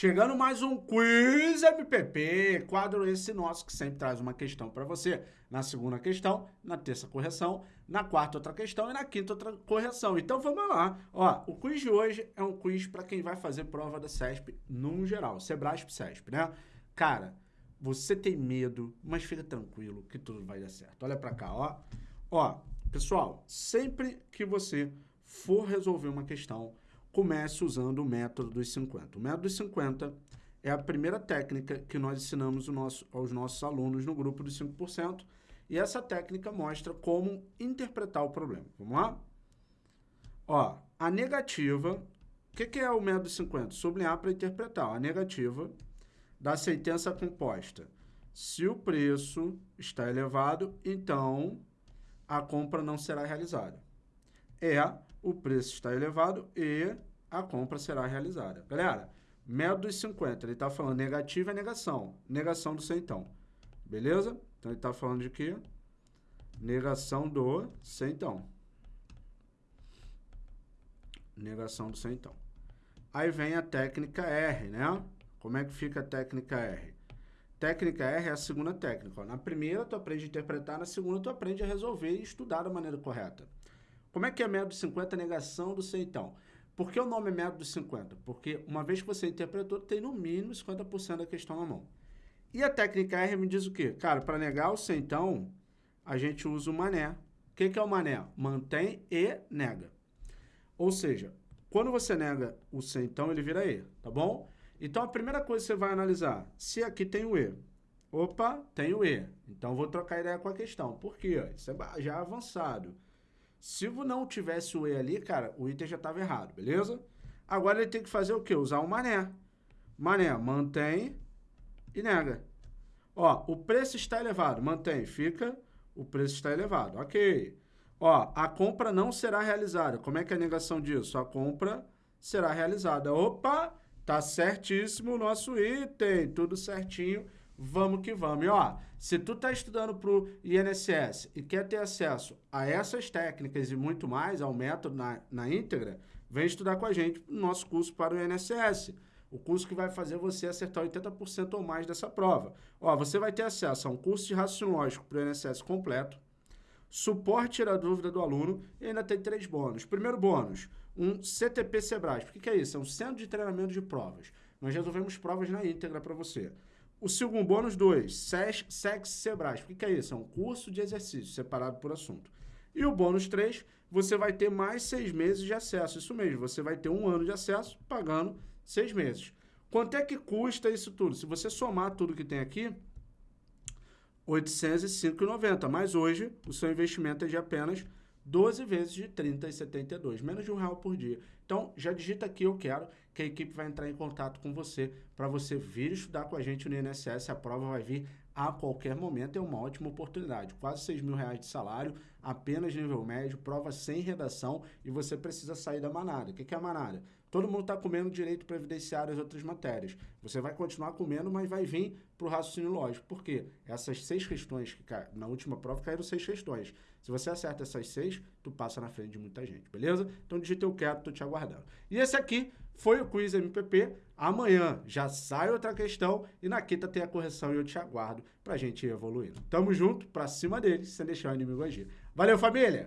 Chegando mais um Quiz MPP, quadro esse nosso que sempre traz uma questão para você. Na segunda questão, na terça correção, na quarta outra questão e na quinta outra correção. Então vamos lá. Ó, o quiz de hoje é um quiz para quem vai fazer prova da CESP num geral, Sebrasp CESP, né? Cara, você tem medo, mas fica tranquilo que tudo vai dar certo. Olha para cá, ó. Ó, pessoal, sempre que você for resolver uma questão, comece usando o método dos 50. O método dos 50 é a primeira técnica que nós ensinamos nosso, aos nossos alunos no grupo dos 5%, e essa técnica mostra como interpretar o problema. Vamos lá? Ó, a negativa, o que, que, é o método 50? Sublinhar para interpretar. A negativa da sentença composta. Se o preço está elevado, então a compra não será realizada. É o preço está elevado e a compra será realizada. Galera, método dos 50, ele está falando negativa é negação. Negação do centão. Beleza? Então, ele está falando de quê? Negação do centão. Negação do centão. Aí vem a técnica R, né? Como é que fica a técnica R? Técnica R é a segunda técnica. Ó. Na primeira, tu aprende a interpretar, na segunda, tu aprende a resolver e estudar da maneira correta. Como é que é método 50 negação do centão? Por que o nome é método 50? Porque uma vez que você interpretou, tem no mínimo 50% da questão na mão. E a técnica R me diz o quê? Cara, para negar o centão, a gente usa o mané. O que, que é o mané? Mantém e nega. Ou seja, quando você nega o centão, ele vira E, tá bom? Então, a primeira coisa que você vai analisar, se aqui tem o E. Opa, tem o E. Então, vou trocar ideia com a questão. Por quê? Isso é já avançado. Se não tivesse o E ali, cara, o item já estava errado, beleza? Agora ele tem que fazer o quê? Usar o mané. Mané, mantém e nega. Ó, o preço está elevado, mantém, fica, o preço está elevado, ok. Ó, a compra não será realizada. Como é que é a negação disso? A compra será realizada. Opa, tá certíssimo o nosso item, tudo certinho vamos que vamos. E ó, se tu tá estudando para o INSS e quer ter acesso a essas técnicas e muito mais, ao método na, na íntegra, vem estudar com a gente no nosso curso para o INSS. O curso que vai fazer você acertar 80% ou mais dessa prova. Ó, você vai ter acesso a um curso de raciocínio lógico para o INSS completo, suporte da dúvida do aluno e ainda tem três bônus. Primeiro bônus, um CTP Sebrasp. O que é isso? É um centro de treinamento de provas. Nós resolvemos provas na íntegra para você. O segundo bônus 2, SEX Sebrasp. O que é isso? É um curso de exercício separado por assunto. E o bônus 3, você vai ter mais seis meses de acesso. Isso mesmo, você vai ter um ano de acesso pagando seis meses. Quanto é que custa isso tudo? Se você somar tudo que tem aqui, R$ 805,90. Mas hoje, o seu investimento é de apenas 12 vezes de 30,72, menos de um real por dia. Então, já digita aqui, eu quero, que a equipe vai entrar em contato com você para você vir estudar com a gente no INSS. A prova vai vir a qualquer momento, é uma ótima oportunidade. Quase 6 mil reais de salário, apenas nível médio, prova sem redação e você precisa sair da manada. O que é a manada? Todo mundo está comendo direito previdenciário as outras matérias. Você vai continuar comendo, mas vai vir para o raciocínio lógico. Por quê? Essas seis questões, que na última prova caíram seis questões. Se você acerta essas seis, tu passa na frente de muita gente, beleza? Então digita eu quero, tô te aguardando. E esse aqui foi o Quiz MPP. Amanhã já sai outra questão e na quinta tem a correção e eu te aguardo para a gente ir evoluindo. Tamo junto, para cima deles, sem deixar o inimigo agir. Valeu, família!